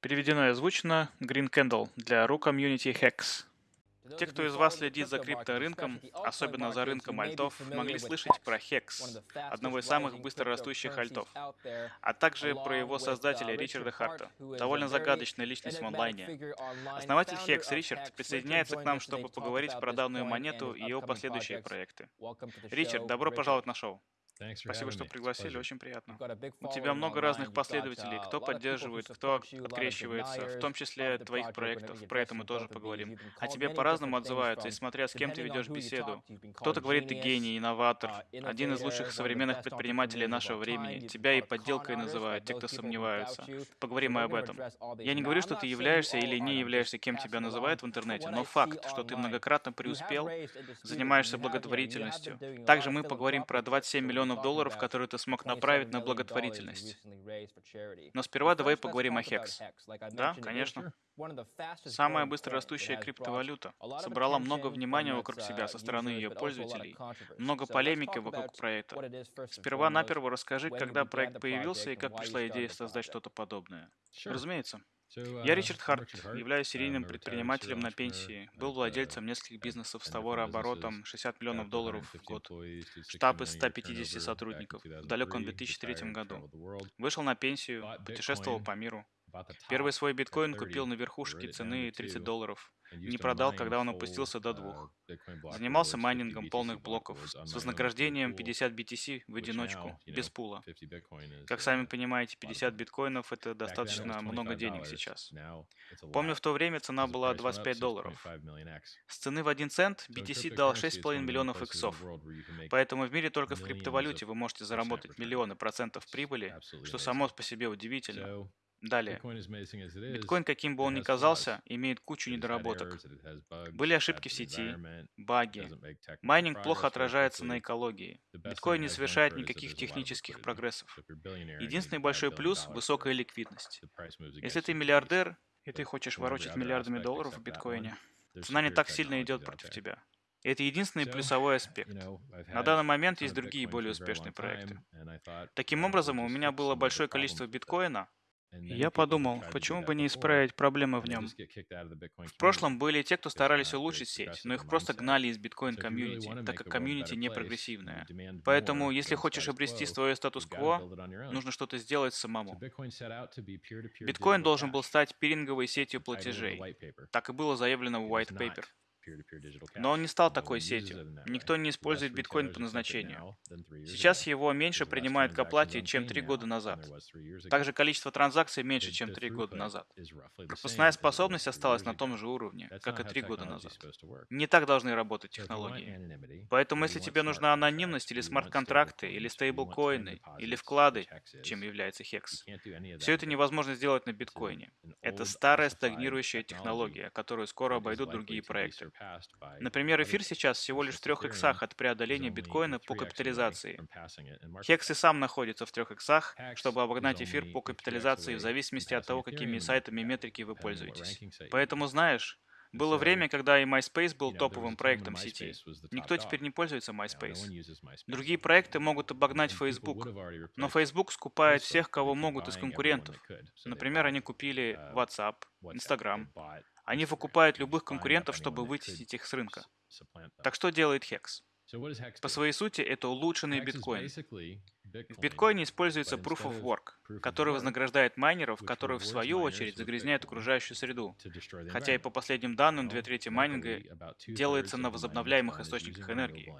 Переведено и озвучено Green Candle для RU Community Hacks. Те, кто из вас следит за крипторынком, особенно за рынком альтов, могли слышать про HEX, одного из самых быстрорастущих альтов, а также про его создателя Ричарда Харта, довольно загадочная личность в онлайне. Основатель HEX Ричард присоединяется к нам, чтобы поговорить про данную монету и его последующие проекты. Ричард, добро пожаловать на шоу. Спасибо, что пригласили, очень приятно. У тебя много разных последователей, uh, кто поддерживает, кто открещивается, в том числе твоих проектов, про это мы тоже поговорим. А тебе по-разному отзываются, и смотря с кем ты ведешь беседу. Кто-то говорит, ты гений, инноватор, uh, один из лучших современных предпринимателей нашего времени. Тебя и подделкой называют, те, кто сомневаются. Поговорим мы об этом. Я не говорю, что ты являешься или не являешься, кем тебя называют в интернете, но факт, что ты многократно преуспел, занимаешься благотворительностью. Также мы поговорим про 27 миллионов миллионов долларов, которые ты смог направить на благотворительность. Но сперва давай поговорим о HEX. Да, конечно. Самая быстрорастущая криптовалюта собрала много внимания вокруг себя со стороны ее пользователей, много полемики вокруг проекта. Сперва-наперво расскажи, когда проект появился и как пришла идея создать что-то подобное. Разумеется. Я Ричард Харт, являюсь серийным предпринимателем на пенсии, был владельцем нескольких бизнесов с товарооборотом 60 миллионов долларов в год, штаб из 150 сотрудников. в далеком 2003 году. Вышел на пенсию, путешествовал по миру, Первый свой биткоин купил на верхушке цены 30 долларов. Не продал, когда он опустился до двух. Занимался майнингом полных блоков с вознаграждением 50 BTC в одиночку, без пула. Как сами понимаете, 50 биткоинов это достаточно много денег сейчас. Помню, в то время цена была 25 долларов. С цены в 1 цент BTC дал 6,5 миллионов иксов. Поэтому в мире только в криптовалюте вы можете заработать миллионы процентов прибыли, что само по себе удивительно. Далее. Биткоин, каким бы он ни казался, имеет кучу недоработок. Были ошибки в сети, баги. Майнинг плохо отражается на экологии. Биткоин не совершает никаких технических прогрессов. Единственный большой плюс – высокая ликвидность. Если ты миллиардер, и ты хочешь ворочать миллиардами долларов в биткоине, цена не так сильно идет против тебя. Это единственный плюсовой аспект. На данный момент есть другие более успешные проекты. Таким образом, у меня было большое количество биткоина, я подумал, почему бы не исправить проблемы в нем. В прошлом были те, кто старались улучшить сеть, но их просто гнали из биткоин-комьюнити, так как комьюнити не прогрессивное. Поэтому, если хочешь обрести свое статус-кво, нужно что-то сделать самому. Биткоин должен был стать пиринговой сетью платежей. Так и было заявлено в white paper. Но он не стал такой сетью. Никто не использует биткоин по назначению. Сейчас его меньше принимают к оплате, чем три года назад. Также количество транзакций меньше, чем три года назад. Пропускная способность осталась на том же уровне, как и три года назад. Не так должны работать технологии. Поэтому если тебе нужна анонимность или смарт-контракты, или стейблкоины, или вклады, чем является HEX, все это невозможно сделать на биткоине. Это старая стагнирующая технология, которую скоро обойдут другие проекты. Например, эфир сейчас всего лишь в трех иксах от преодоления биткоина по капитализации. Хекс и сам находится в трех иксах, чтобы обогнать эфир по капитализации в зависимости от того, какими сайтами метрики вы пользуетесь. Поэтому знаешь, было время, когда и MySpace был топовым проектом сети. Никто теперь не пользуется MySpace. Другие проекты могут обогнать Facebook, но Facebook скупает всех, кого могут из конкурентов. Например, они купили WhatsApp, Instagram. Они выкупают любых конкурентов, чтобы вытеснить их с рынка. Так что делает Hex? По своей сути, это улучшенный биткоин. В биткоине используется Proof of Work, который вознаграждает майнеров, которые в свою очередь загрязняют окружающую среду. Хотя и по последним данным, две трети майнинга делается на возобновляемых источниках энергии.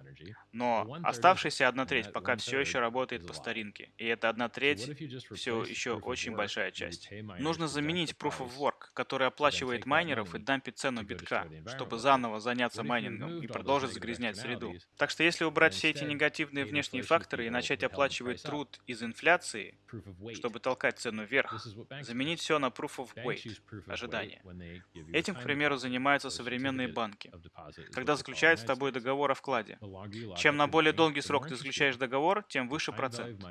Но оставшаяся одна треть пока все еще работает по старинке. И эта одна треть все еще очень большая часть. Нужно заменить Proof of Work, который оплачивает майнеров и дампит цену битка, чтобы заново заняться майнингом и продолжить загрязнять среду. Так что если убрать все эти негативные внешние факторы и начать оплачивать выкручивать труд из инфляции, чтобы толкать цену вверх, заменить все на proof of weight, ожидание. Этим, к примеру, занимаются современные банки. Когда заключают с тобой договор о вкладе. Чем на более долгий срок ты заключаешь договор, тем выше процент.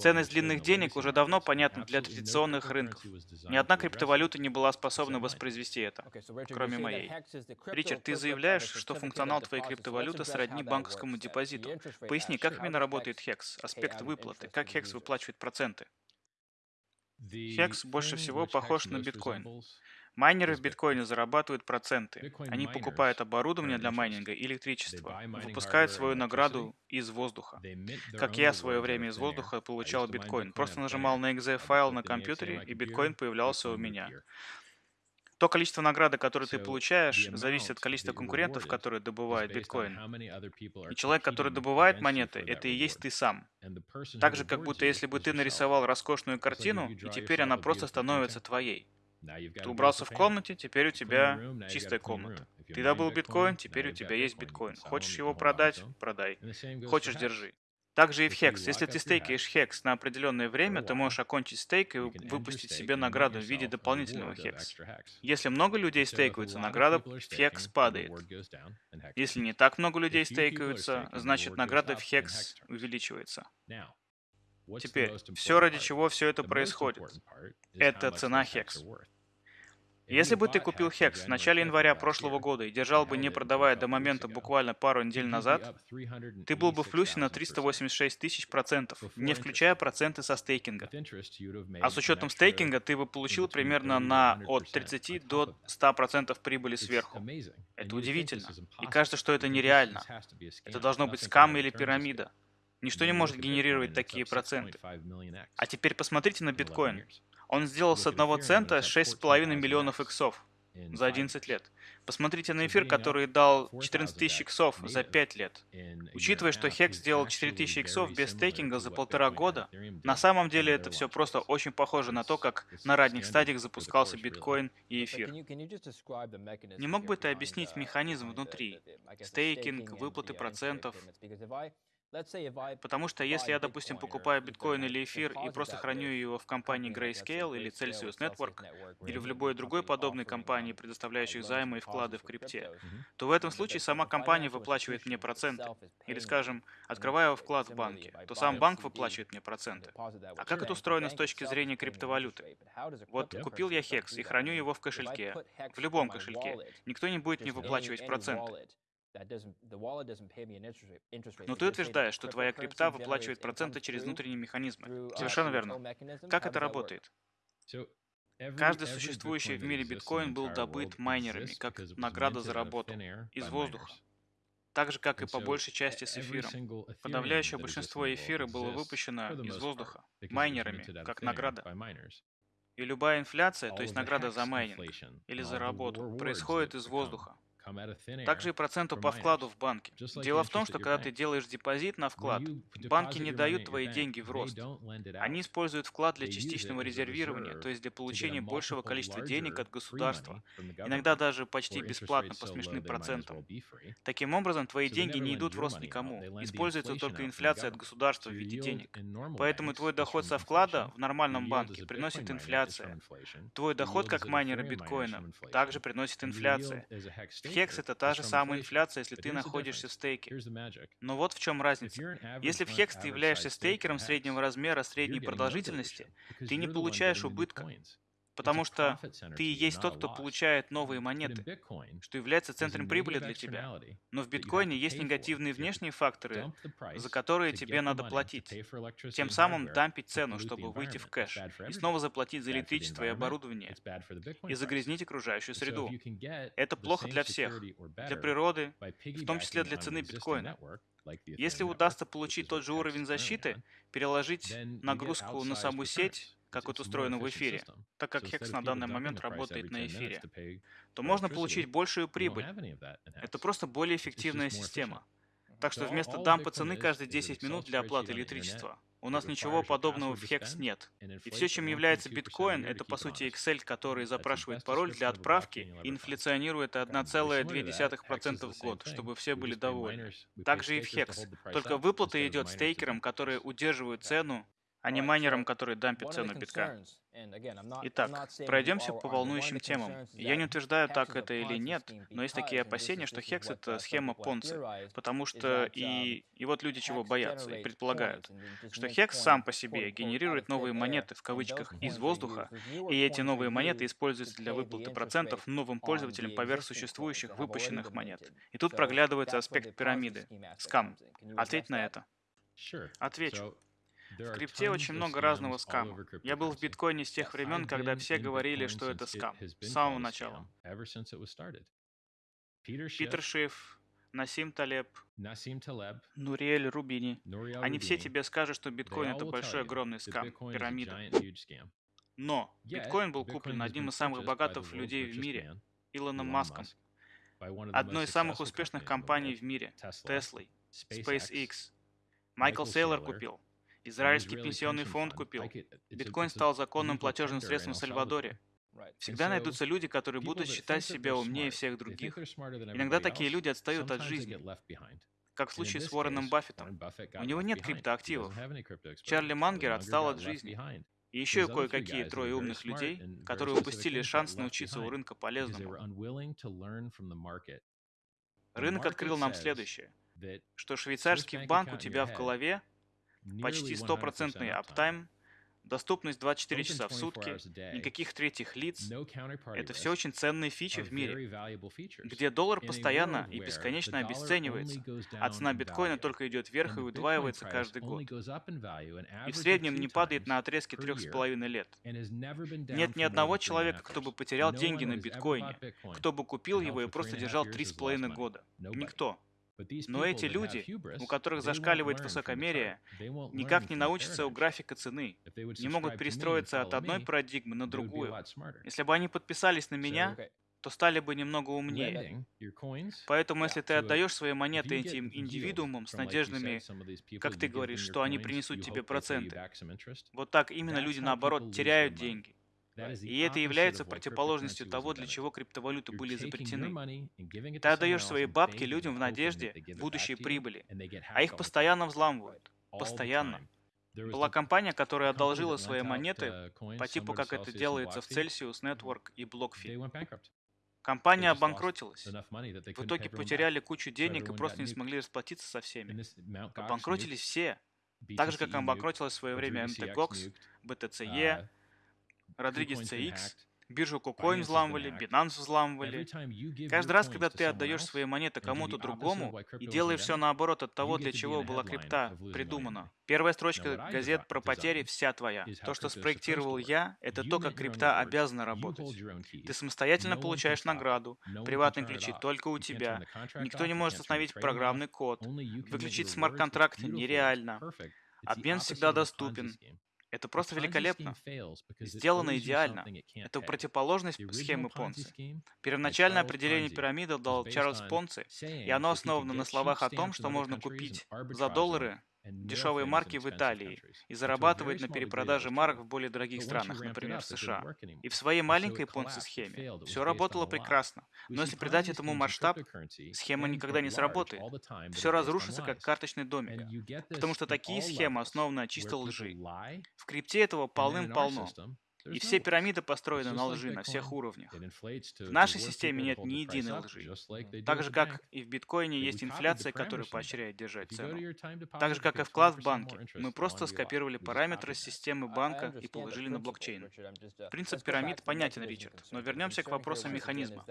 Ценность длинных денег уже давно понятна для традиционных рынков. Ни одна криптовалюта не была способна воспроизвести это, кроме моей. Ричард, ты заявляешь, что функционал твоей криптовалюты сродни банковскому депозиту. Поясни, как именно работает HEX, аспект выплаты, как Hex выплачивает проценты. Хекс больше всего похож на биткоин. Майнеры в биткоине зарабатывают проценты. Они покупают оборудование для майнинга и электричество, выпускают свою награду из воздуха. Как я в свое время из воздуха получал биткоин. Просто нажимал на exe файл на компьютере, и биткоин появлялся у меня. То количество награды, которое ты получаешь, зависит от количества конкурентов, которые добывают биткоин. И человек, который добывает монеты, это и есть ты сам. Так же, как будто если бы ты нарисовал роскошную картину, и теперь она просто становится твоей. Ты убрался в комнате, теперь у тебя чистая комната. Ты добыл биткоин, теперь у тебя есть биткоин. Хочешь его продать? Продай. Хочешь, держи. Также и в Hex. Если ты стейкаешь Hex на определенное время, ты можешь окончить стейк и выпустить себе награду в виде дополнительного Hex. Если много людей стейкаются, награда в Hex падает. Если не так много людей стейкаются, значит награда в Hex увеличивается. Теперь, все ради чего все это происходит, это цена Hex. Если бы ты купил Hex в начале января прошлого года и держал бы не продавая до момента буквально пару недель назад, ты был бы в плюсе на 386 тысяч процентов, не включая проценты со стейкинга. А с учетом стейкинга ты бы получил примерно на от 30 до 100 процентов прибыли сверху. Это удивительно. И кажется, что это нереально. Это должно быть скам или пирамида. Ничто не может генерировать такие проценты. А теперь посмотрите на биткоин. Он сделал с одного цента 6,5 миллионов иксов за 11 лет. Посмотрите на эфир, который дал 14 тысяч иксов за 5 лет. Учитывая, что Хекс сделал 4000 иксов без стейкинга за полтора года, на самом деле это все просто очень похоже на то, как на ранних стадиях запускался биткоин и эфир. Не мог бы ты объяснить механизм внутри? Стейкинг, выплаты процентов? Потому что если я, допустим, покупаю биткоин или эфир и просто храню его в компании Grayscale или Celsius Network, или в любой другой подобной компании, предоставляющей займы и вклады в крипте, то в этом случае сама компания выплачивает мне проценты. Или, скажем, открываю вклад в банке, то сам банк выплачивает мне проценты. А как это устроено с точки зрения криптовалюты? Вот купил я HEX и храню его в кошельке, в любом кошельке. Никто не будет мне выплачивать проценты. Но ты утверждаешь, что твоя крипта выплачивает проценты через внутренние механизмы. Uh, Совершенно верно. Как это работает? Каждый существующий в мире биткоин был добыт майнерами, как награда за работу, из воздуха. Так же, как и по большей части с эфиром. Подавляющее большинство эфира было выпущено из воздуха, майнерами, как награда. И любая инфляция, то есть награда за майнинг или за работу, происходит из воздуха. Также и проценту по вкладу в банке. Дело в том, что когда ты делаешь депозит на вклад, банки не дают твои деньги в рост. Они используют вклад для частичного резервирования, то есть для получения большего количества денег от государства, иногда даже почти бесплатно по смешным процентам. Таким образом, твои деньги не идут в рост никому, используется только инфляция от государства в виде денег. Поэтому твой доход со вклада в нормальном банке приносит инфляция. Твой доход как майнера биткоина также приносит инфляция. Хекс — это та же самая инфляция, если ты находишься в стейке. Но вот в чем разница. Если в Хекс ты являешься стейкером среднего размера, средней продолжительности, ты не получаешь убытка. Потому что ты есть тот, кто получает новые монеты, что является центром прибыли для тебя. Но в биткоине есть негативные внешние факторы, за которые тебе надо платить. Тем самым дампить цену, чтобы выйти в кэш, и снова заплатить за электричество и оборудование, и загрязнить окружающую среду. Это плохо для всех, для природы, в том числе для цены биткоина. Если удастся получить тот же уровень защиты, переложить нагрузку на саму сеть, как это устроено в эфире, так как Hex на данный момент работает на эфире, то можно получить большую прибыль. Это просто более эффективная система. Так что вместо дампа цены каждые 10 минут для оплаты электричества, у нас ничего подобного в Hex нет. И все, чем является биткоин, это по сути Excel, который запрашивает пароль для отправки и инфляционирует 1,2% в год, чтобы все были довольны. Также и в Hex. Только выплата идет стейкерам, которые удерживают цену а не майнерам, которые дампят цену битка. Итак, пройдемся по волнующим темам. Я не утверждаю, так это или нет, но есть такие опасения, что Хекс — это схема Понци, потому что и, и вот люди чего боятся и предполагают, что Хекс сам по себе генерирует новые монеты, в кавычках, из воздуха, и эти новые монеты используются для выплаты процентов новым пользователям поверх существующих выпущенных монет. И тут проглядывается аспект пирамиды — скам. Ответь на это. Отвечу. В крипте очень много разного скама. Я был в биткоине с тех времен, когда все говорили, что это скам. С самого начала. Питер Шиф, Насим Талеб, Нуриэль Рубини. Они все тебе скажут, что биткоин это большой огромный скам, пирамида. Но биткоин был куплен одним из самых богатых людей в мире, Илоном Маском, одной из самых успешных компаний в мире, Теслой, SpaceX. Майкл Сейлор купил. Израильский пенсионный фонд купил. Биткоин стал законным платежным средством в Сальвадоре. Всегда найдутся люди, которые будут считать себя умнее всех других. Иногда такие люди отстают от жизни. Как в случае с Уорреном Баффетом. У него нет криптоактивов. Чарли Мангер отстал от жизни. И еще кое-какие трое умных людей, которые упустили шанс научиться у рынка полезному. Рынок открыл нам следующее, что швейцарский банк у тебя в голове почти стопроцентный аптайм Доступность 24 часа в сутки, никаких третьих лиц. Это все очень ценные фичи в мире, где доллар постоянно и бесконечно обесценивается, а цена биткоина только идет вверх и удваивается каждый год. И в среднем не падает на отрезке трех с половиной лет. Нет ни одного человека, кто бы потерял деньги на биткоине, кто бы купил его и просто держал три с половиной года. Никто. Но эти люди, у которых зашкаливает высокомерие, никак не научатся у графика цены, не могут перестроиться от одной парадигмы на другую. Если бы они подписались на меня, то стали бы немного умнее. Поэтому, если ты отдаешь свои монеты этим индивидуумам с надеждами, как ты говоришь, что они принесут тебе проценты, вот так именно люди, наоборот, теряют деньги. И это является противоположностью того, для чего криптовалюты были изобретены. Ты отдаешь свои бабки людям в надежде будущей прибыли, а их постоянно взламывают. Постоянно. Была компания, которая одолжила свои монеты по типу, как это делается в Celsius Network и BlockFi. Компания обанкротилась. В итоге потеряли кучу денег и просто не смогли расплатиться со всеми. Обанкротились все. Так же, как обанкротилась в свое время MTGOX, BTCE, Родригес CX, биржу KuCoin взламывали, Binance взламывали. Каждый раз, когда ты отдаешь свои монеты кому-то другому и делаешь все наоборот от того, для чего была крипта придумана. Первая строчка газет про потери вся твоя. То, что спроектировал я, это то, как крипта обязана работать. Ты самостоятельно получаешь награду, приватные ключи только у тебя. Никто не может остановить программный код. Выключить смарт-контракт нереально. Обмен всегда доступен. Это просто великолепно. Сделано идеально. Это противоположность схемы Понци. Первоначальное определение пирамиды дал Чарльз Понци, и оно основано на словах о том, что можно купить за доллары дешевые марки в Италии и зарабатывает на перепродаже марок в более дорогих странах, например, в США. И в своей маленькой понци-схеме все работало прекрасно. Но если придать этому масштаб, схема никогда не сработает. Все разрушится, как карточный домик. Потому что такие схемы основаны на чистой лжи. В крипте этого полным-полно. И все пирамиды построены на лжи на всех уровнях. В нашей системе нет ни единой лжи. Так же, как и в биткоине есть инфляция, которая поощряет держать цену. Так же, как и вклад в банке. Мы просто скопировали параметры системы банка и положили на блокчейн. Принцип пирамид понятен, Ричард, но вернемся к вопросу механизма.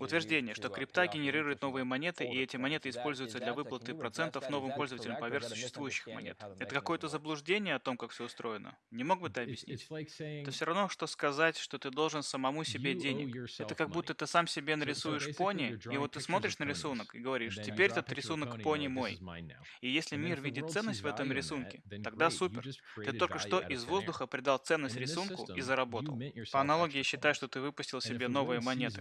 Утверждение, что крипта генерирует новые монеты, и эти монеты используются для выплаты процентов новым пользователям поверх существующих монет. Это какое-то заблуждение о том, как все устроено. Не мог бы ты объяснить? Это все равно, что сказать, что ты должен самому себе денег. Это как будто ты сам себе нарисуешь пони, и вот ты смотришь на рисунок и говоришь, теперь этот рисунок пони мой. И если мир видит ценность в этом рисунке, тогда супер. Ты только что из воздуха придал ценность рисунку и заработал. По аналогии считай, что ты выпустил себе новые монеты.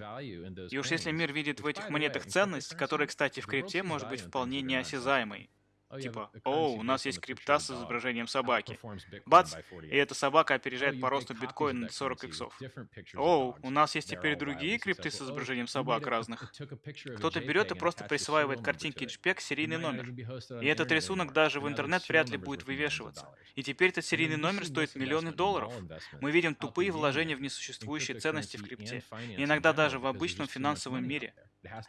И уж если мир видит в этих монетах ценность, которая, кстати, в крипте может быть вполне неосязаемой, типа, о, у нас есть крипта с изображением собаки. Бац, и эта собака опережает oh, по росту биткоина на 40 иксов. О, у нас есть теперь другие крипты с изображением собак разных. Кто-то берет и просто присваивает картинке JPEG серийный номер. И этот рисунок даже в интернет вряд ли будет вывешиваться. И теперь этот серийный номер стоит миллионы долларов. Мы видим тупые вложения в несуществующие ценности в крипте. И иногда даже в обычном финансовом мире.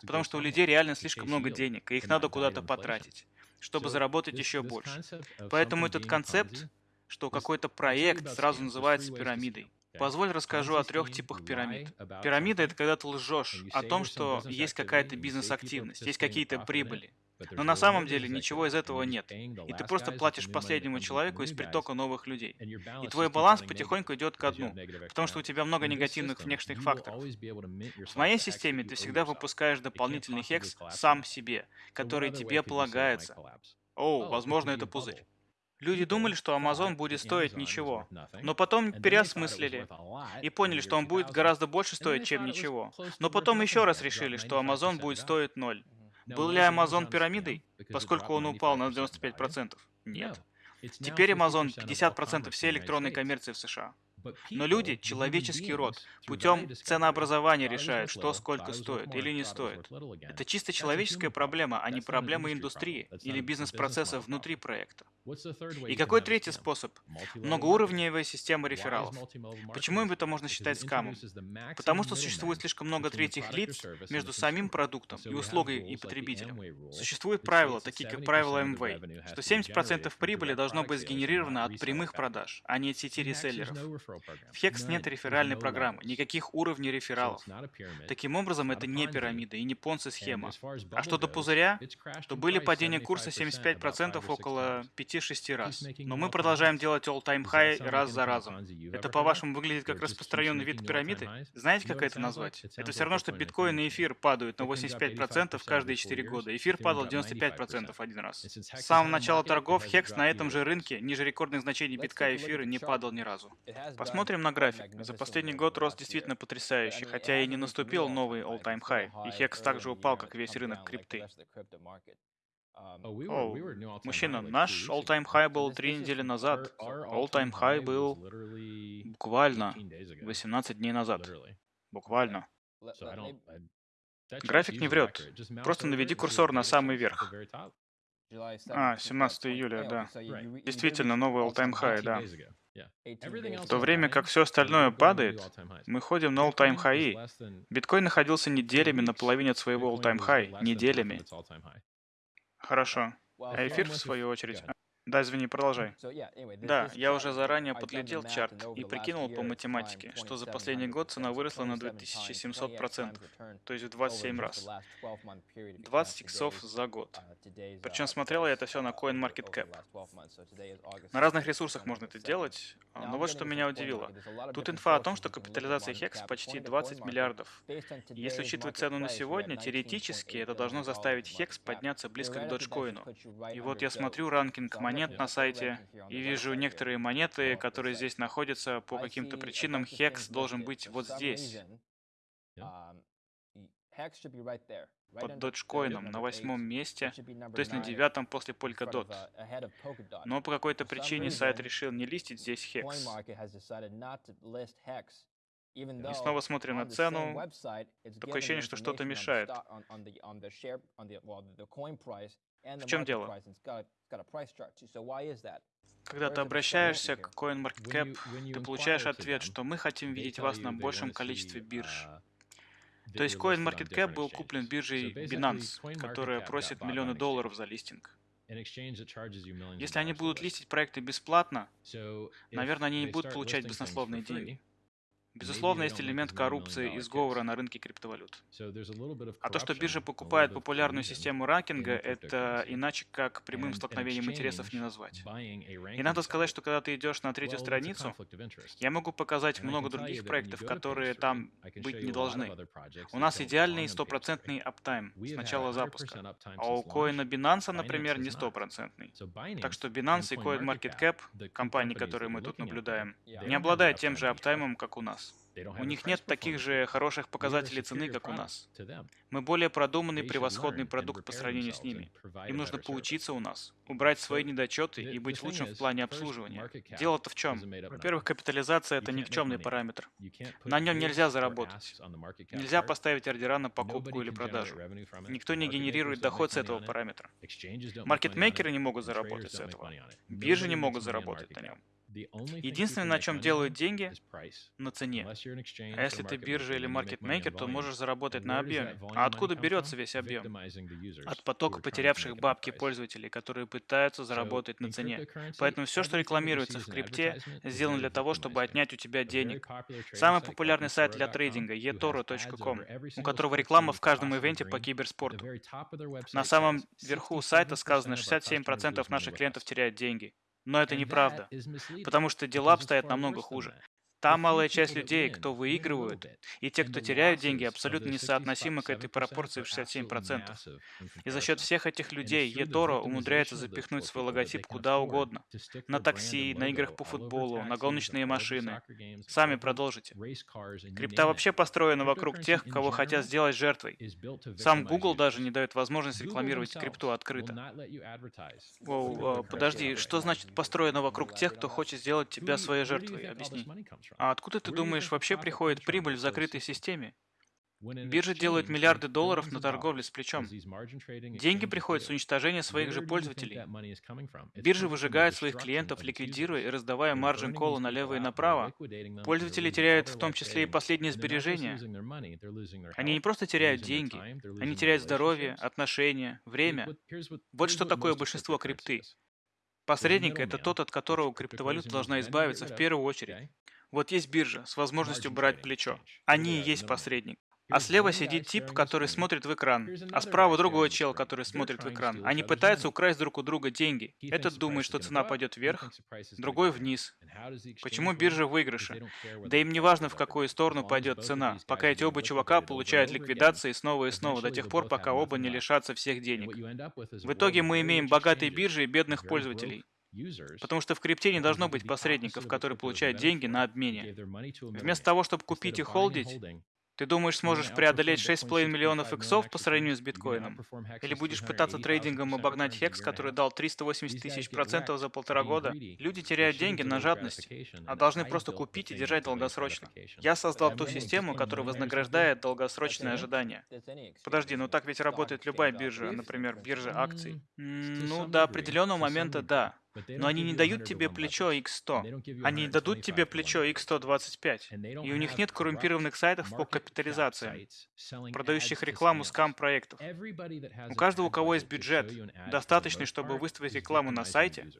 Потому что у людей реально слишком много денег, и их надо куда-то потратить чтобы заработать еще больше. Поэтому этот концепт, что какой-то проект сразу называется пирамидой. Позволь расскажу о трех типах пирамид. Пирамида — это когда ты лжешь о том, что есть какая-то бизнес-активность, есть какие-то прибыли. Но на самом деле ничего из этого нет. И ты просто платишь последнему человеку из притока новых людей. И твой баланс потихоньку идет ко дну, потому что у тебя много негативных внешних факторов. В моей системе ты всегда выпускаешь дополнительный хекс сам себе, который тебе полагается. О, возможно, это пузырь. Люди думали, что Amazon будет стоить ничего, но потом переосмыслили и поняли, что он будет гораздо больше стоить, чем ничего. Но потом еще раз решили, что Amazon будет стоить ноль. Был ли Amazon пирамидой, поскольку он упал на 95%? Нет. Теперь Amazon 50% всей электронной коммерции в США. Но люди, человеческий род, путем ценообразования решают, что сколько стоит или не стоит. Это чисто человеческая проблема, а не проблема индустрии или бизнес-процесса внутри проекта. И какой третий способ? Многоуровневая система рефералов. Почему это можно считать скамом? Потому что существует слишком много третьих лиц между самим продуктом и услугой и потребителем. Существуют правила, такие как правило МВ, что 70% прибыли должно быть сгенерировано от прямых продаж, а не от сети реселлеров. В Hex нет реферальной программы, никаких уровней рефералов. Таким образом, это не пирамида и не понци-схема. А что до пузыря, то были падения курса 75% около 5-6 раз. Но мы продолжаем делать all-time high раз за разом. Это, по-вашему, выглядит как распространенный вид пирамиды? Знаете, как это назвать? Это все равно, что биткоин и эфир падают на 85% каждые 4 года. Эфир падал 95% один раз. С самого начала торгов Hex на этом же рынке ниже рекордных значений битка и эфира не падал ни разу. Посмотрим на график. За последний год рост действительно потрясающий, хотя и не наступил новый all-time high, и HEX также упал, как весь рынок крипты. О, мужчина, наш all-time high был три недели назад. All-time high был буквально 18 дней назад. Буквально. График не врет. Просто наведи курсор на самый верх. А, 17 июля, да. Действительно, новый all-time high, да. В то время как все остальное падает, мы ходим на all-time high. Биткоин находился неделями на половине от своего all-time high. Неделями. Хорошо. А эфир, в свою очередь, да, извини, продолжай. Да, я уже заранее подлетел чарт и прикинул по математике, что за последний год цена выросла на 2700%, то есть в 27 раз. 20 иксов за год. Причем смотрел я это все на CoinMarketCap. На разных ресурсах можно это делать, но вот что меня удивило. Тут инфа о том, что капитализация HEX почти 20 миллиардов. И если учитывать цену на сегодня, теоретически это должно заставить HEX подняться близко к Dogecoin. И вот я смотрю ранкинг монет, монет на сайте и вижу некоторые монеты, которые здесь находятся по каким-то причинам. Хекс должен быть вот здесь. Под доджкоином на восьмом месте, то есть на девятом после Polkadot. Но по какой-то причине сайт решил не листить здесь хекс. И снова смотрим на цену. Такое ощущение, что что-то мешает. В чем дело? Когда ты обращаешься к CoinMarketCap, ты получаешь ответ, что мы хотим видеть вас на большем количестве бирж. Uh, То есть CoinMarketCap был куплен биржей Binance, которая просит миллионы долларов за листинг. Если они будут листить проекты бесплатно, наверное, они не будут получать баснословные деньги. Безусловно, есть элемент коррупции и сговора на рынке криптовалют. А то, что биржа покупает популярную систему ранкинга, это иначе как прямым столкновением интересов не назвать. И надо сказать, что когда ты идешь на третью страницу, я могу показать много других проектов, которые там быть не должны. У нас идеальный стопроцентный аптайм с начала запуска, а у коина Binance, например, не стопроцентный. Так что Binance и CoinMarketCap, компании, которые мы тут наблюдаем, не обладают тем же аптаймом, как у нас. У них нет таких же хороших показателей цены, как у нас. Мы более продуманный, превосходный продукт по сравнению с ними. Им нужно поучиться у нас, убрать свои недочеты и быть лучшим в плане обслуживания. Дело-то в чем? Во-первых, капитализация — это никчемный параметр. На нем нельзя заработать. Нельзя поставить ордера на покупку или продажу. Никто не генерирует доход с этого параметра. Маркетмейкеры не могут заработать с этого. Биржи не могут заработать на нем. Единственное, на чем делают деньги, на цене. А если ты биржа или маркетмейкер, то можешь заработать на объеме. А откуда берется весь объем? От потока потерявших бабки пользователей, которые пытаются заработать на цене. Поэтому все, что рекламируется в крипте, сделано для того, чтобы отнять у тебя денег. Самый популярный сайт для трейдинга – etoro.com, у которого реклама в каждом ивенте по киберспорту. На самом верху сайта сказано, 67% наших клиентов теряют деньги. Но это неправда, потому что дела обстоят намного хуже. Та малая часть людей, кто выигрывают, и те, кто теряют деньги, абсолютно несоотносимы к этой пропорции в 67%. И за счет всех этих людей eToro умудряется запихнуть свой логотип куда угодно. На такси, на играх по футболу, на гоночные машины. Сами продолжите. Крипта вообще построена вокруг тех, кого хотят сделать жертвой. Сам Google даже не дает возможность рекламировать крипту открыто. Воу, подожди, что значит построена вокруг тех, кто хочет сделать тебя своей жертвой? Объясни. А откуда ты думаешь вообще приходит прибыль в закрытой системе? Биржи делают миллиарды долларов на торговле с плечом. Деньги приходят с уничтожения своих же пользователей. Биржи выжигают своих клиентов, ликвидируя и раздавая маржин колы налево и направо. Пользователи теряют в том числе и последние сбережения. Они не просто теряют деньги, они теряют здоровье, отношения, время. Вот что такое большинство крипты. Посредник — это тот, от которого криптовалюта должна избавиться в первую очередь. Вот есть биржа с возможностью брать плечо. Они и есть посредник. А слева сидит тип, который смотрит в экран, а справа другой чел, который смотрит в экран. Они пытаются украсть друг у друга деньги. Этот думает, что цена пойдет вверх, другой вниз. Почему биржа в выигрыше? Да им не важно, в какую сторону пойдет цена, пока эти оба чувака получают ликвидации снова и снова, до тех пор, пока оба не лишатся всех денег. В итоге мы имеем богатые биржи и бедных пользователей. Потому что в крипте не должно быть посредников, которые получают деньги на обмене. Вместо того, чтобы купить и холдить, ты думаешь, сможешь преодолеть 6,5 миллионов иксов по сравнению с биткоином? Или будешь пытаться трейдингом обогнать хекс, который дал 380 тысяч процентов за полтора года? Люди теряют деньги на жадность, а должны просто купить и держать долгосрочно. Я создал ту систему, которая вознаграждает долгосрочное ожидание. Подожди, ну так ведь работает любая биржа, например, биржа акций. Ну, до определенного момента да. Но они не дают тебе плечо X100. Они дадут тебе плечо X125. И у них нет коррумпированных сайтов по капитализации, продающих рекламу скам-проектов. У каждого, у кого есть бюджет, достаточный, чтобы выставить рекламу на сайте,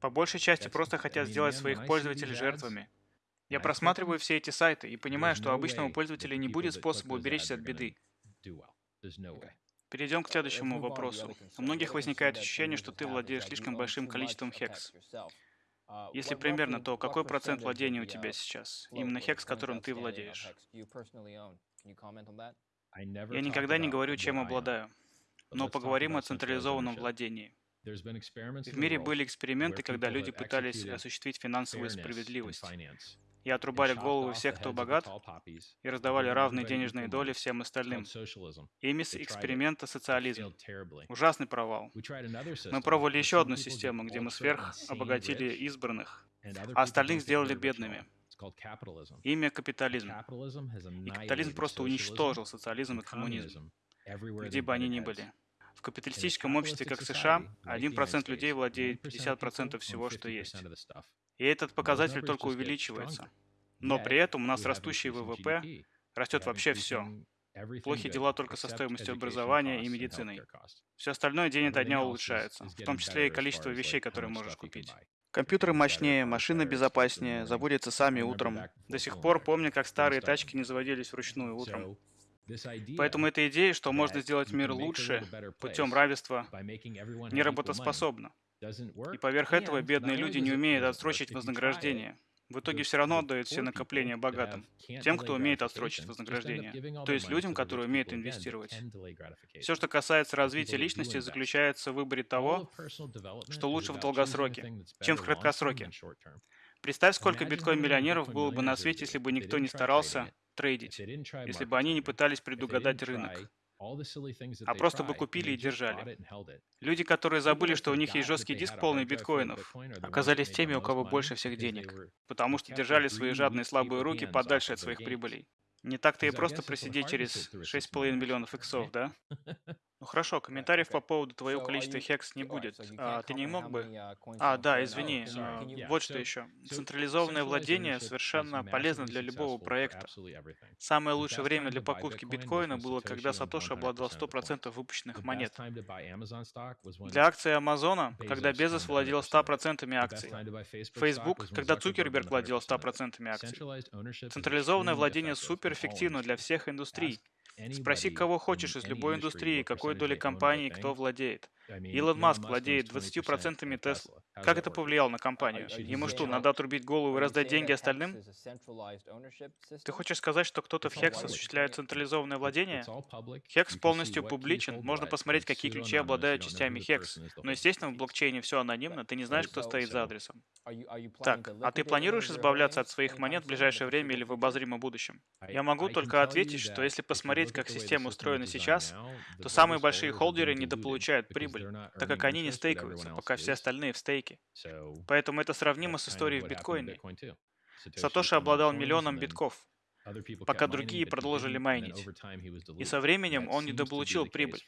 по большей части просто хотят сделать своих пользователей жертвами. Я просматриваю все эти сайты и понимаю, что обычному пользователю не будет способа уберечься от беды. Перейдем к следующему вопросу. У многих возникает ощущение, что ты владеешь слишком большим количеством хекс. Если примерно, то какой процент владения у тебя сейчас? Именно хекс, которым ты владеешь. Я никогда не говорю, чем обладаю. Но поговорим о централизованном владении. В мире были эксперименты, когда люди пытались осуществить финансовую справедливость и отрубали головы всех, кто богат, и раздавали равные денежные доли всем остальным. Имис эксперимента социализм. Ужасный провал. Мы пробовали еще одну систему, где мы сверх обогатили избранных, а остальных сделали бедными. Имя капитализм. И капитализм просто уничтожил социализм и коммунизм, где бы они ни были. В капиталистическом обществе, как США, 1% людей владеет 50% всего, что есть. И этот показатель только увеличивается. Но при этом у нас растущий ВВП, растет вообще все. Плохие дела только со стоимостью образования и медициной. Все остальное день ото дня улучшается, в том числе и количество вещей, которые можешь купить. Компьютеры мощнее, машины безопаснее, заводятся сами утром. До сих пор помню, как старые тачки не заводились вручную утром. Поэтому эта идея, что можно сделать мир лучше путем равенства, неработоспособна. И поверх этого бедные люди не умеют отсрочить вознаграждение. В итоге все равно отдают все накопления богатым, тем, кто умеет отсрочить вознаграждение, то есть людям, которые умеют инвестировать. Все, что касается развития личности, заключается в выборе того, что лучше в долгосроке, чем в краткосроке. Представь, сколько биткоин-миллионеров было бы на свете, если бы никто не старался трейдить, если бы они не пытались предугадать рынок а просто бы купили и держали. Люди, которые забыли, что у них есть жесткий диск полный биткоинов, оказались теми, у кого больше всех денег, потому что держали свои жадные слабые руки подальше от своих прибылей. Не так-то и просто просидеть через 6,5 миллионов иксов, да? Ну хорошо, комментариев по поводу твоего количества хекс не будет. А, ты не мог бы... А, да, извини. а, вот что еще. Централизованное владение совершенно полезно для любого проекта. Самое лучшее время для покупки биткоина было, когда Сатоши обладал 100% выпущенных монет. Для акций Амазона, когда Безос владел 100% акций. Facebook, когда Цукерберг владел 100% акций. Централизованное владение суперэффективно для всех индустрий. Спроси, кого хочешь из любой индустрии, какой доли компании, кто владеет. Илон Маск владеет 20% Тесла. Как это повлияло на компанию? Ему что, надо отрубить голову и раздать деньги остальным? Ты хочешь сказать, что кто-то в Хекс осуществляет централизованное владение? Хекс полностью публичен, можно посмотреть, какие ключи обладают частями Хекс. Но, естественно, в блокчейне все анонимно, ты не знаешь, кто стоит за адресом. Так, а ты планируешь избавляться от своих монет в ближайшее время или в обозримом будущем? Я могу только ответить, что если посмотреть, как система устроена сейчас, то самые большие холдеры недополучают прибыль, так как они не стейкаются, пока все остальные в стейке. Поэтому это сравнимо с историей в биткоине. Сатоши обладал миллионом битков, пока другие продолжили майнить. И со временем он недополучил прибыль.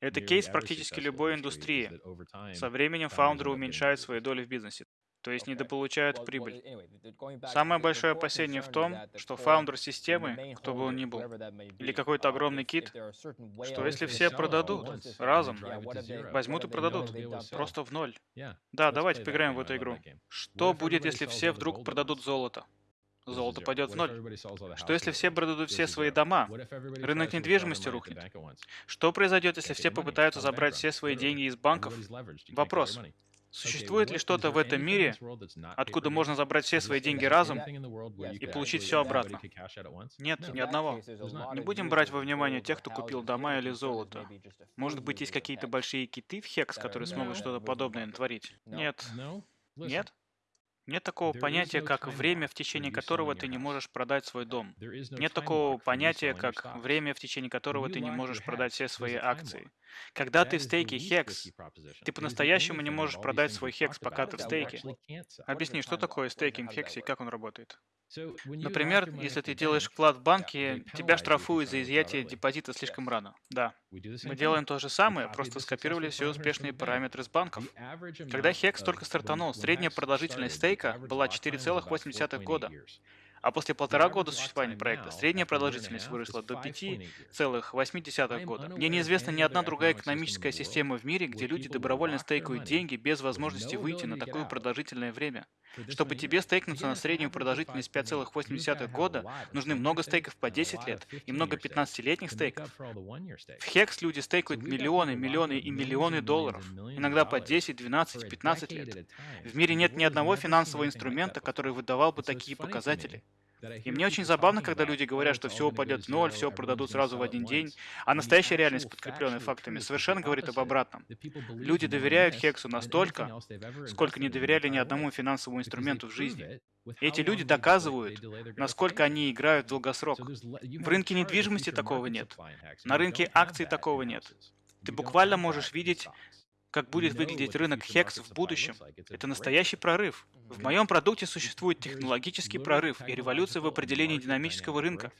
Это кейс практически любой индустрии. Со временем фаундеры уменьшают свои доли в бизнесе то есть недополучают прибыль. Самое большое опасение в том, что фаундер системы, кто бы он ни был, или какой-то огромный кит, что если все продадут разом, возьмут и продадут, просто в ноль. Да, давайте поиграем в эту игру. Что будет, если все вдруг продадут золото? Золото пойдет в ноль. Что если все продадут все свои дома? Рынок недвижимости рухнет. Что произойдет, если все попытаются забрать все свои деньги из банков? Вопрос. Существует ли что-то в этом мире, откуда можно забрать все свои деньги разом и получить все обратно? Нет, ни одного. Не будем брать во внимание тех, кто купил дома или золото. Может быть, есть какие-то большие киты в Хекс, которые смогут что-то подобное натворить? Нет. Нет? Нет такого понятия, как время, в течение которого ты не можешь продать свой дом. Нет такого понятия, как время, в течение которого ты не можешь продать все свои акции. Когда ты в стейке HEX, ты по-настоящему не можешь продать свой HEX, пока ты в стейке. Объясни, что такое стейкинг HEX и как он работает? Например, если ты делаешь вклад в банке, тебя штрафуют за изъятие депозита слишком рано. Да. Мы делаем то же самое, просто скопировали все успешные параметры с банков. Когда HEX только стартанул, средняя продолжительность стейка была 4,8 года. А после полтора года существования проекта средняя продолжительность выросла до 5,8 года. Мне неизвестна ни одна другая экономическая система в мире, где люди добровольно стейкают деньги без возможности выйти на такое продолжительное время. Чтобы тебе стейкнуться на среднюю продолжительность 5,8 года, нужны много стейков по 10 лет и много 15-летних стейков. В Хекс люди стейкают миллионы, миллионы и миллионы долларов, иногда по 10, 12, 15 лет. В мире нет ни одного финансового инструмента, который выдавал бы такие показатели. И мне очень забавно, когда люди говорят, что все упадет в ноль, все продадут сразу в один день, а настоящая реальность, подкрепленная фактами, совершенно говорит об обратном. Люди доверяют Хексу настолько, сколько не доверяли ни одному финансовому инструменту в жизни. Эти люди доказывают, насколько они играют в долгосрок. В рынке недвижимости такого нет. На рынке акций такого нет. Ты буквально можешь видеть как будет выглядеть рынок HEX в будущем. Это настоящий прорыв. В моем продукте существует технологический прорыв и революция в определении динамического рынка,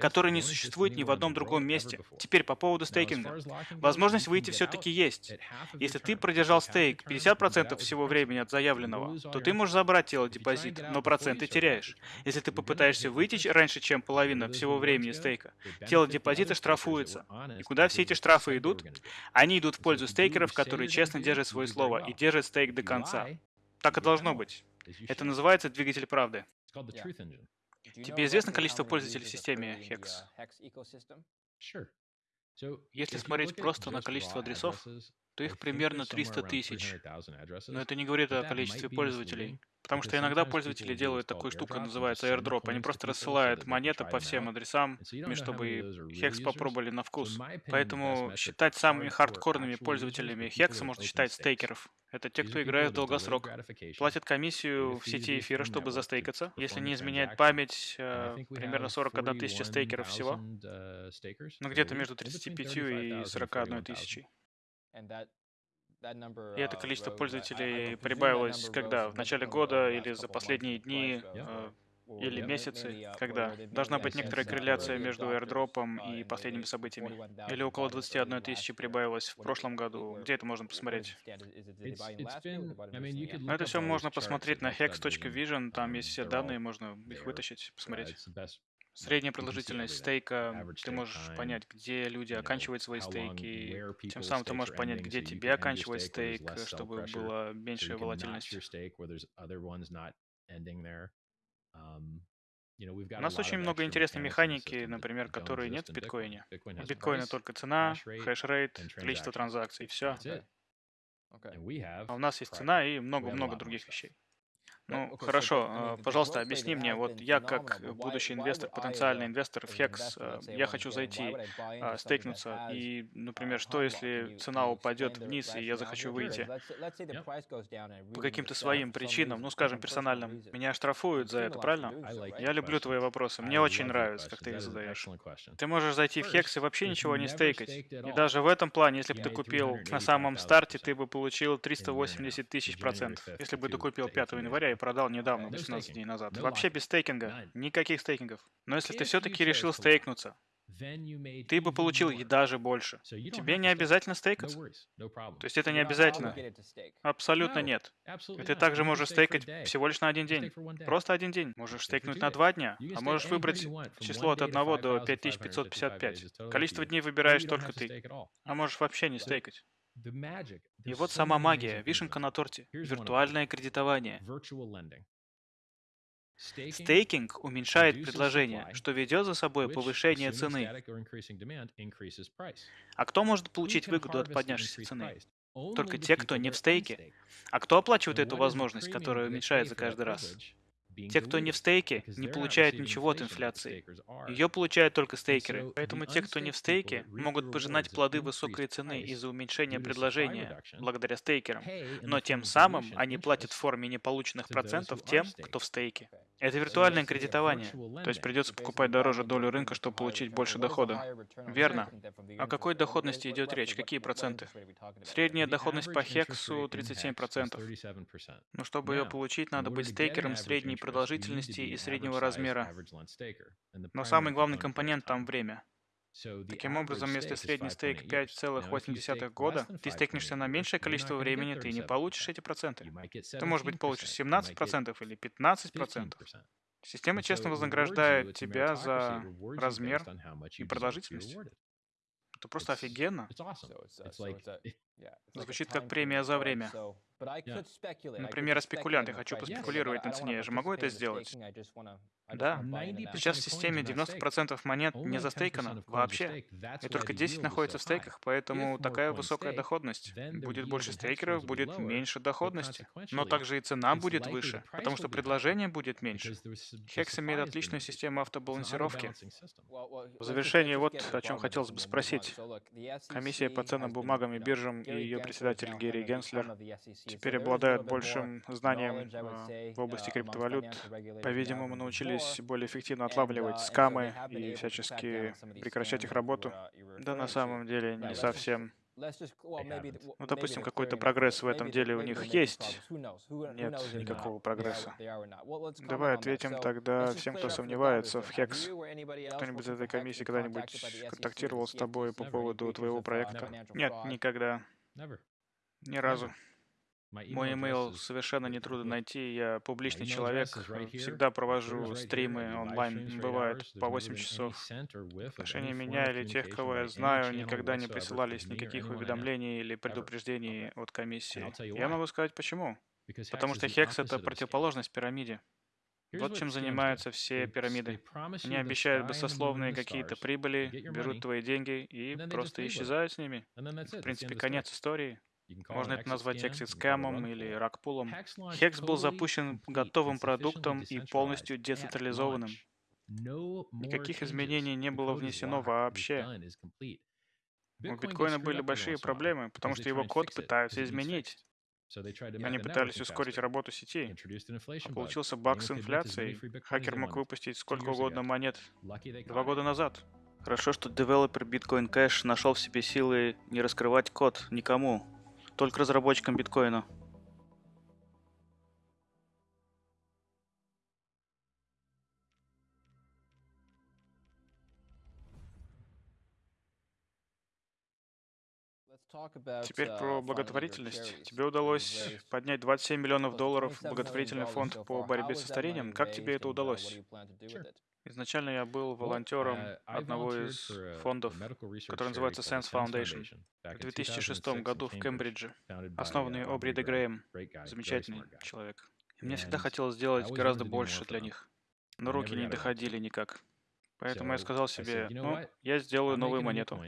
который не существует ни в одном другом месте. Теперь по поводу стейкинга. Возможность выйти все-таки есть. Если ты продержал стейк 50% всего времени от заявленного, то ты можешь забрать тело депозит, но проценты теряешь. Если ты попытаешься выйти раньше, чем половина всего времени стейка, тело депозита штрафуется. И куда все эти штрафы идут? Они идут в пользу стейкеров, которые честно держит свое слово и держит стейк до конца. Так и должно быть. Это называется двигатель правды. Тебе известно количество пользователей в системе HEX? Если смотреть просто на количество адресов, то их примерно 300 тысяч. Но это не говорит о количестве пользователей. Потому что иногда пользователи делают такую штуку, называется airdrop. Они просто рассылают монеты по всем адресам, чтобы Hex попробовали на вкус. Поэтому считать самыми хардкорными пользователями Hex можно считать стейкеров. Это те, кто играет в долгосрок. Платят комиссию в сети эфира, чтобы застейкаться. Если не изменяет память, э, примерно 41 тысяча стейкеров всего. Ну, где-то между 35 и 41 тысячей. И это количество пользователей прибавилось когда? В начале года или за последние дни? Э, или месяцы, когда должна быть некоторая корреляция между airdropом и последними событиями. Или около 21 тысячи прибавилось в прошлом году. Где это можно посмотреть? Но это все можно посмотреть на hex.vision, там есть все данные, можно их вытащить, посмотреть. Средняя продолжительность стейка, ты можешь понять, где люди оканчивают свои стейки, тем самым ты можешь понять, где тебе оканчивать стейк, чтобы была меньшая волатильность. У нас очень много интересной механики, например, которые нет в биткоине. В биткоине только цена, хеш-рейт, количество транзакций, все. А у нас есть цена и много-много других вещей. Ну, хорошо, а, пожалуйста, объясни мне, вот я как будущий инвестор, потенциальный инвестор в Hex, а, я хочу зайти, а, стейкнуться, и, например, что если цена упадет вниз, и я захочу выйти? По каким-то своим причинам, ну, скажем, персональным. Меня штрафуют за это, правильно? Я люблю твои вопросы, мне очень нравится, как ты их задаешь. Ты можешь зайти в Hex и вообще ничего не стейкать. И даже в этом плане, если бы ты купил на самом старте, ты бы получил 380 тысяч процентов. Если бы ты купил 5 января и продал недавно, 18 дней назад. Вообще без стейкинга. Никаких стейкингов. Но если ты все-таки решил стейкнуться, ты бы получил и даже больше. Тебе не обязательно стейкаться. То есть это не обязательно. Абсолютно нет. И ты также можешь стейкать всего лишь на один день. Просто один день. Можешь стейкнуть на два дня, а можешь выбрать число от 1 до 5555. Количество дней выбираешь только ты. А можешь вообще не стейкать. И вот сама магия, вишенка на торте, виртуальное кредитование. Стейкинг уменьшает предложение, что ведет за собой повышение цены. А кто может получить выгоду от поднявшейся цены? Только те, кто не в стейке. А кто оплачивает эту возможность, которая уменьшается каждый раз? Те, кто не в стейке, не получают ничего от инфляции. Ее получают только стейкеры. Поэтому те, кто не в стейке, могут пожинать плоды высокой цены из-за уменьшения предложения, благодаря стейкерам. Но тем самым они платят в форме неполученных процентов тем, кто в стейке. Это виртуальное кредитование. То есть придется покупать дороже долю рынка, чтобы получить больше дохода. Верно. О какой доходности идет речь? Какие проценты? Средняя доходность по Хексу 37%. Но чтобы ее получить, надо быть стейкером средней продолжительности и среднего размера. Но самый главный компонент там время. Таким образом, если средний стейк 5,8 года, ты стейкнешься на меньшее количество времени, ты не получишь эти проценты. Ты, может быть, получишь 17% или 15%. Система честно вознаграждает тебя за размер и продолжительность. Это просто офигенно. Звучит как премия за время. Например, я спекулянт, я хочу поспекулировать на цене, я же могу это сделать? Да. Сейчас в системе 90% монет не застейкано вообще. И только 10 находится в стейках, поэтому такая высокая доходность. Будет больше стейкеров, будет меньше доходности. Но также и цена будет выше, потому что предложение будет меньше. Hex имеет отличную систему автобалансировки. В завершение вот о чем хотелось бы спросить. Комиссия по ценным бумагам и биржам и ее председатель Герри Генслер теперь обладают большим знанием в области криптовалют. По-видимому, научились более эффективно отлавливать скамы и всячески прекращать их работу. Да на самом деле не совсем. Ну, допустим, какой-то прогресс в этом деле у них есть. Нет никакого прогресса. Давай ответим тогда всем, кто сомневается в Хекс. Кто-нибудь из этой комиссии когда-нибудь контактировал с тобой по поводу твоего проекта? Нет, никогда. Ни разу. Мой имейл совершенно нетрудно найти, я публичный человек, всегда провожу стримы онлайн, бывает по 8 часов. В отношении меня или тех, кого я знаю, никогда не присылались никаких уведомлений или предупреждений от комиссии. Я могу сказать почему. Потому что Хекс — это противоположность пирамиде. Вот чем занимаются все пирамиды. Они обещают басословные какие-то прибыли, берут твои деньги и просто исчезают с ними. В принципе, конец истории. Можно это назвать эксит-скэмом или ракпулом. Хекс был запущен готовым продуктом и полностью децентрализованным. Никаких изменений не было внесено вообще. У биткоина были большие проблемы, потому что его код пытаются изменить. Они пытались ускорить работу сети. А получился баг с инфляцией. Хакер мог выпустить сколько угодно монет. Два года назад. Хорошо, что девелопер Bitcoin Cash нашел в себе силы не раскрывать код никому, только разработчикам биткоина. Теперь про благотворительность. Тебе удалось поднять 27 миллионов долларов в благотворительный фонд по борьбе со старением. Как тебе это удалось? Sure. Изначально я был волонтером uh, одного из фондов, который называется Sense Foundation. В 2006 году в Кембридже, основанный uh, Обри де Грэем, замечательный человек. И мне всегда хотелось сделать гораздо больше для них, но руки не доходили никак. Поэтому я сказал себе, ну, я сделаю новую монету.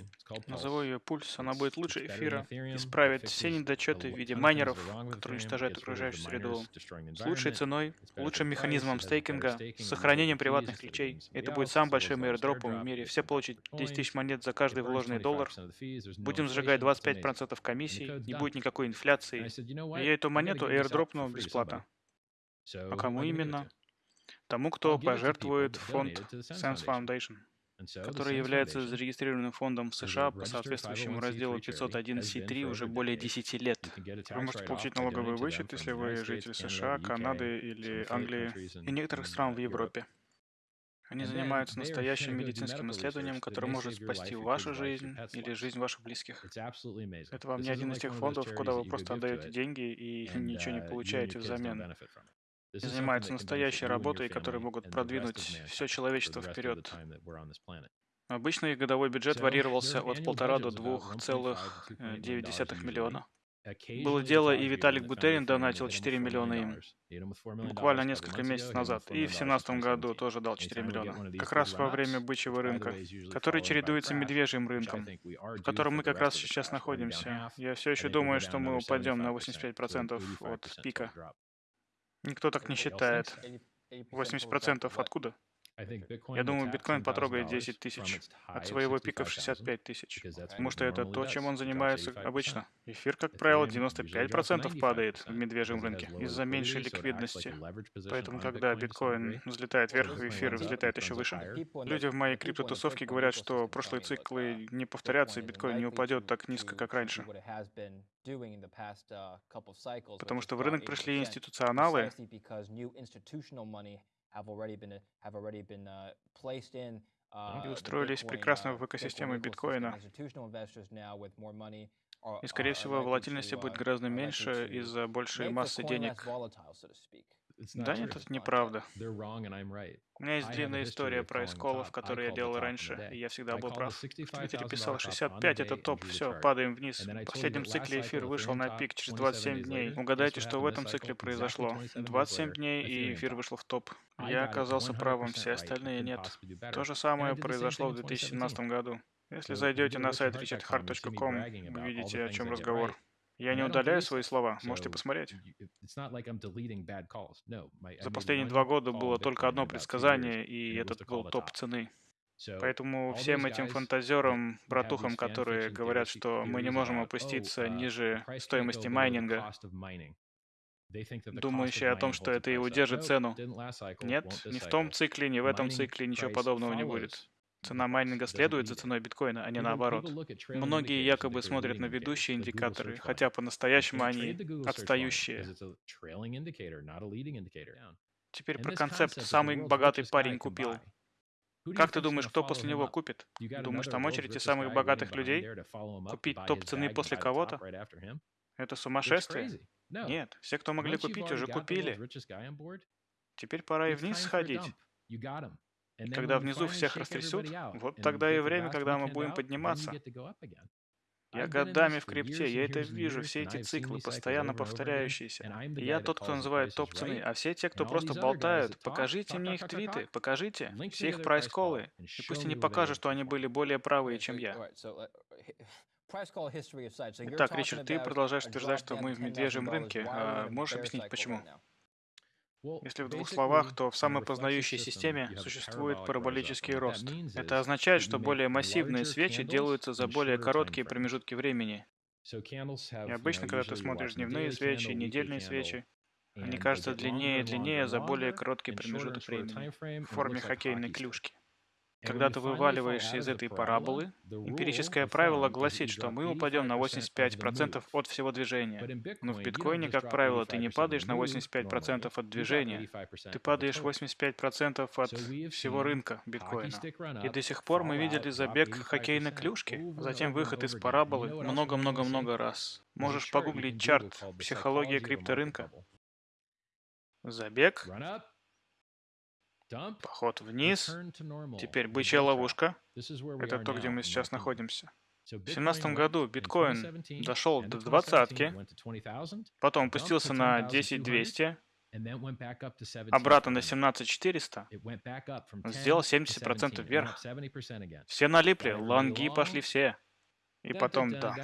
Назову ее Пульс, она будет лучше эфира, исправит все недочеты в виде майнеров, которые уничтожают окружающую среду, с лучшей ценой, лучшим механизмом стейкинга, с сохранением приватных ключей. Это будет самым большим airdropом в мире. Все получат 10 тысяч монет за каждый вложенный доллар. Будем сжигать 25% комиссий, не будет никакой инфляции. И я эту монету airdropнул бесплатно. А кому именно? Тому, кто пожертвует фонд Sense Foundation, который является зарегистрированным фондом в США по соответствующему разделу 501c3 уже более 10 лет. Вы можете получить налоговый вычет, если вы житель США, Канады или Англии. и некоторых стран в Европе. Они занимаются настоящим медицинским исследованием, которое может спасти вашу жизнь или жизнь ваших близких. Это вам не один из тех фондов, куда вы просто отдаете деньги и ничего не uh, получаете взамен занимаются настоящей работой, которые могут продвинуть все человечество вперед. Обычно их годовой бюджет варьировался от полтора до двух целых э, девять десятых миллиона. Было дело, и Виталик Бутерин донатил 4 миллиона им. Буквально несколько месяцев назад. И в 2017 году тоже дал 4 миллиона. Как раз во время бычьего рынка, который чередуется медвежьим рынком, в котором мы как раз сейчас находимся. Я все еще думаю, что мы упадем на 85% от пика. Никто так не считает. 80% откуда? Я думаю, биткоин потрогает 10 тысяч от своего пика в 65 тысяч. Потому что это то, чем он занимается обычно. Эфир, как правило, 95% падает в медвежьем рынке из-за меньшей ликвидности. Поэтому, когда биткоин взлетает вверх, эфир взлетает еще выше. Люди в моей криптотусовке говорят, что прошлые циклы не повторятся, и биткоин не упадет так низко, как раньше. Потому что в рынок пришли институционалы, и устроились прекрасно в экосистему биткоина. И, скорее всего, волатильности будет гораздо меньше из-за большей массы денег. Да нет, это неправда. У меня есть длинная история про эсколов, которые я делал раньше, и я всегда был прав. В Твиттере писал 65, это топ, все, падаем вниз. В последнем цикле эфир вышел на пик через 27 дней. Угадайте, что в этом цикле произошло. 27 дней, и эфир вышел в топ. Я оказался правым, все остальные нет. То же самое произошло в 2017 году. Если зайдете на сайт richardhart.com, вы видите, о чем разговор. Я не удаляю свои слова, можете посмотреть. За последние два года было только одно предсказание, и это был топ цены. Поэтому всем этим фантазерам, братухам, которые говорят, что мы не можем опуститься oh, uh, ниже стоимости майнинга, думающие о том, что это и удержит цену. Нет, ни в том цикле, ни в этом цикле ничего подобного не будет. Цена майнинга следует за ценой биткоина, а не наоборот. Многие якобы смотрят на ведущие индикаторы, хотя по-настоящему они отстающие. Теперь про концепт «самый богатый парень купил». Как ты думаешь, кто после него купит? Думаешь, там очередь из самых богатых людей? Купить топ цены после кого-то? Это сумасшествие? Нет, все, кто могли купить, уже купили. Теперь пора и вниз сходить. И когда внизу всех растрясут, вот тогда и время, когда мы будем подниматься. Я годами в крипте, я это вижу, все эти циклы, постоянно повторяющиеся. И я тот, кто называет топ цены, а все те, кто просто болтают, покажите мне их твиты, покажите, все их прайс-колы, и пусть они покажут, что они были более правые, чем я. Итак, Ричард, ты продолжаешь утверждать, что мы в медвежьем рынке. А можешь объяснить, почему? Если в двух словах, то в самопознающей системе существует параболический рост. Это означает, что более массивные свечи делаются за более короткие промежутки времени. И обычно, когда ты смотришь дневные свечи, недельные свечи, они кажутся длиннее и длиннее за более короткий промежуток времени в форме хоккейной клюшки. Когда ты вываливаешься из этой параболы, эмпирическое правило гласит, что мы упадем на 85% от всего движения. Но в биткоине, как правило, ты не падаешь на 85% от движения. Ты падаешь 85% от всего рынка биткоина. И до сих пор мы видели забег хоккейной клюшки, затем выход из параболы много-много-много раз. Можешь погуглить чарт «Психология крипторынка». Забег, Поход вниз. Теперь бычья ловушка. Это то, где мы сейчас находимся. В 2017 году биткоин дошел до двадцатки, потом опустился на 10200, обратно на 17400, сделал 70% вверх. Все налипли, лонги пошли все. И потом дамп.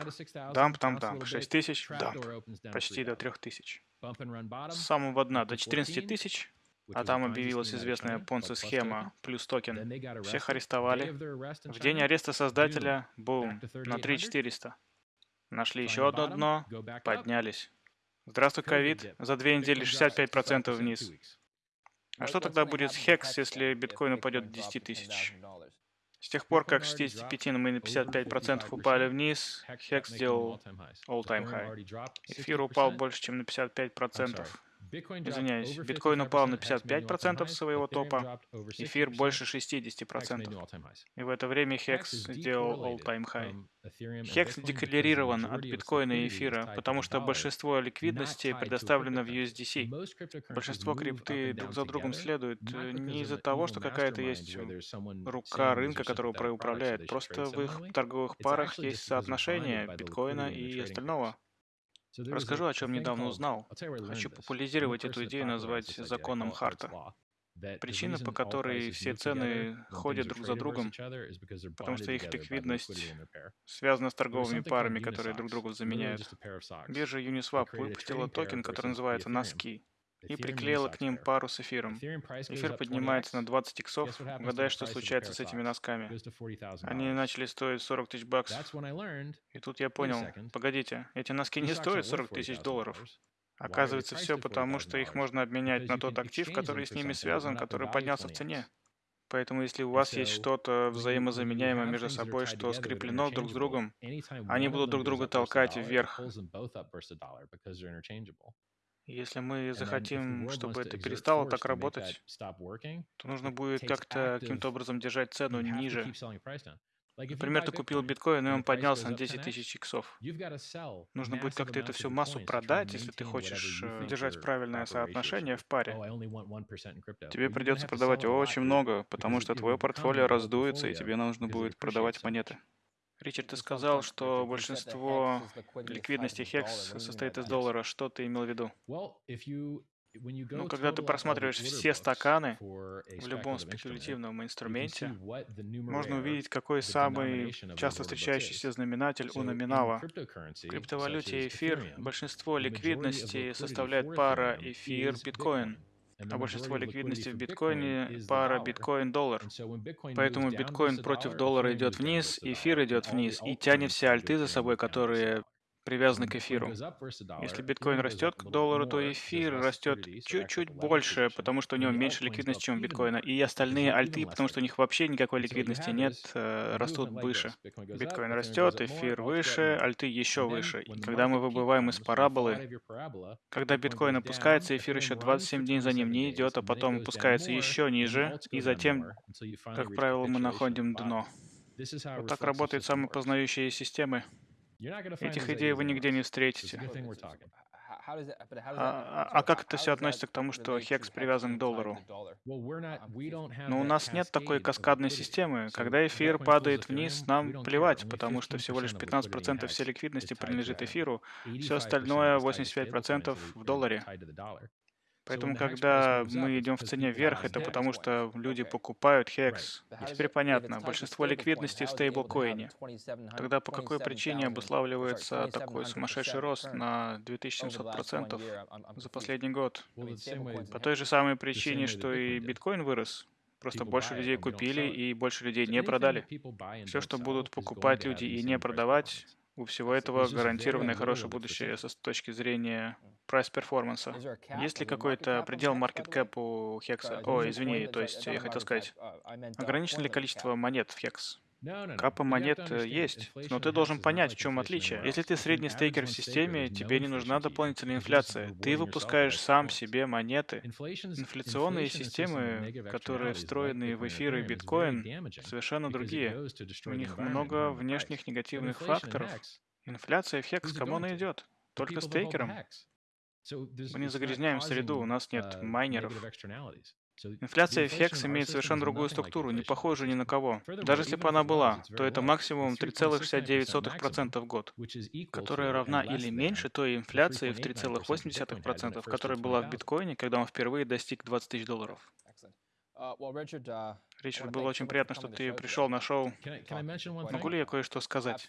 Дамп, там, дамп. 6 тысяч, дамп. Почти до 3 тысяч. С самого дна до 14 тысяч, а там объявилась известная понци-схема плюс токен. Всех арестовали. В день ареста создателя, бум, на 3400. Нашли еще одно дно, поднялись. Здравствуй, ковид. За две недели 65% вниз. А что тогда будет с Хекс, если биткоин упадет до 10 тысяч? С тех пор, как с 65 мы на 55% упали вниз, Хекс сделал all-time high. Эфир упал больше, чем на 55%. Извиняюсь, биткоин упал на 55% своего топа, эфир больше 60%. И в это время Хекс сделал all-time high. Хекс декларирован от биткоина и эфира, потому что большинство ликвидности предоставлено в USDC. Большинство крипты друг за другом следует э, не из-за того, что какая-то есть рука рынка, которая управляет, просто в их торговых парах есть соотношение биткоина и остального. Расскажу, о чем недавно узнал. Хочу популяризировать эту идею назвать законом Харта. Причина, по которой все цены ходят друг за другом, потому что их ликвидность связана с торговыми парами, которые друг друга заменяют. Биржа Uniswap выпустила токен, который называется носки и приклеила к ним пару с эфиром. Эфир поднимается на 20 иксов. Угадай, что случается с этими носками. Они начали стоить 40 тысяч баксов. И тут я понял, погодите, эти носки не стоят 40 тысяч долларов. Оказывается, все потому, что их можно обменять на тот актив, который с ними связан, который поднялся в цене. Поэтому если у вас есть что-то взаимозаменяемое между собой, что скреплено друг с другом, они будут друг друга толкать вверх. Если мы захотим, чтобы это перестало так работать, то нужно будет как-то каким-то образом держать цену ниже. Например, ты купил биткоин, и он поднялся на 10 тысяч иксов. Нужно будет как-то это всю массу продать, если ты хочешь держать правильное соотношение в паре. Oh, тебе придется продавать очень много, потому что твое портфолио раздуется, и тебе нужно будет продавать монеты. Ричард, ты сказал, что большинство ликвидности HEX состоит из доллара. Что ты имел в виду? Ну, когда ты просматриваешь все стаканы в любом спекулятивном инструменте, можно увидеть, какой самый часто встречающийся знаменатель у номинала. В криптовалюте эфир большинство ликвидности составляет пара эфир-биткоин а большинство ликвидности в биткоине пара биткоин-доллар. Поэтому биткоин против доллара идет вниз, эфир идет вниз и тянет все альты за собой, которые привязаны к эфиру. Если биткоин растет к доллару, то эфир растет чуть-чуть больше, потому что у него меньше ликвидности, чем у биткоина. И остальные альты, потому что у них вообще никакой ликвидности нет, э, растут выше. Биткоин растет, эфир выше, альты еще выше. И когда мы выбываем из параболы, когда биткоин опускается, эфир еще 27 дней за ним не идет, а потом опускается еще ниже, и затем, как правило, мы находим дно. Вот так работают самые познающие системы. Этих идей вы нигде не встретите. А, а, а как это все относится к тому, что хекс привязан к доллару? Но у нас нет такой каскадной системы. Когда эфир падает вниз, нам плевать, потому что всего лишь 15% всей ликвидности принадлежит эфиру, все остальное 85% в долларе. Поэтому, когда мы идем в цене вверх, это потому, что люди покупают HEX. И теперь понятно, большинство ликвидности в стейблкоине. Тогда по какой причине обуславливается такой сумасшедший рост на 2700% за последний год? По той же самой причине, что и биткоин вырос. Просто больше людей купили и больше людей не продали. Все, что будут покупать люди и не продавать, У всего этого гарантированное хорошее будущее с точки зрения price performance а. Есть ли какой-то предел market cap у Hex а? О, извини, то есть я хотел сказать, ограничено ли количество монет в Hex? Капа монет э, есть, но ты должен понять, в чем отличие. Если ты средний стейкер в системе, тебе не нужна дополнительная инфляция. Ты выпускаешь сам себе монеты. Инфляционные системы, которые встроены в эфир и биткоин, совершенно другие. У них много внешних негативных факторов. Инфляция в хекс кому она идет? Только стейкерам. Мы не загрязняем среду, у нас нет майнеров. Инфляция HEX имеет совершенно другую структуру, не похожую ни на кого. Даже если бы она была, то это максимум 3,69% в год, которая равна или меньше той инфляции в 3,8%, которая была в биткоине, когда он впервые достиг 20 тысяч долларов. Ричард, было очень приятно, что ты пришел на шоу. Могу ли я кое-что сказать?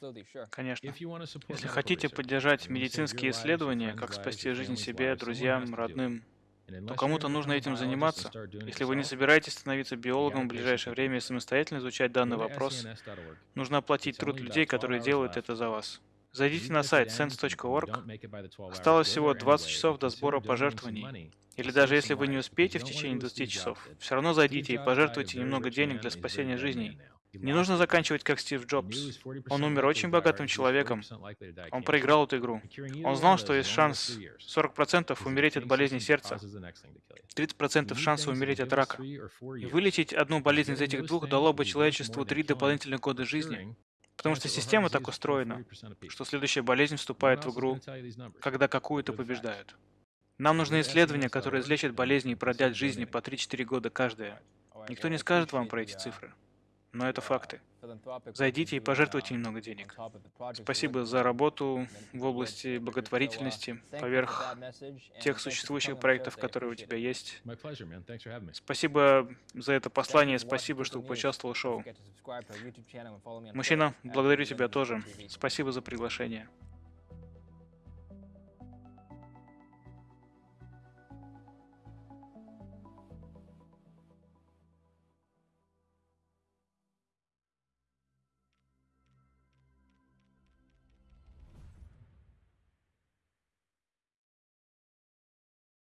Конечно. Если хотите поддержать медицинские исследования, как спасти жизнь себе, друзьям, родным, то кому-то нужно этим заниматься. Если вы не собираетесь становиться биологом в ближайшее время и самостоятельно изучать данный вопрос, нужно оплатить труд людей, которые делают это за вас. Зайдите на сайт sense.org. Осталось всего 20 часов до сбора пожертвований. Или даже если вы не успеете в течение 20 часов, все равно зайдите и пожертвуйте немного денег для спасения жизней. Не нужно заканчивать как Стив Джобс. Он умер очень богатым человеком. Он проиграл эту игру. Он знал, что есть шанс 40% умереть от болезни сердца, 30% шанса умереть от рака. И вылечить одну болезнь из этих двух дало бы человечеству три дополнительных года жизни. Потому что система так устроена, что следующая болезнь вступает в игру, когда какую-то побеждают. Нам нужны исследования, которые излечат болезни и продлят жизни по 3-4 года каждая. Никто не скажет вам про эти цифры но это факты. Зайдите и пожертвуйте немного денег. Спасибо за работу в области благотворительности поверх тех существующих проектов, которые у тебя есть. Спасибо за это послание, спасибо, что поучаствовал в шоу. Мужчина, благодарю тебя тоже. Спасибо за приглашение.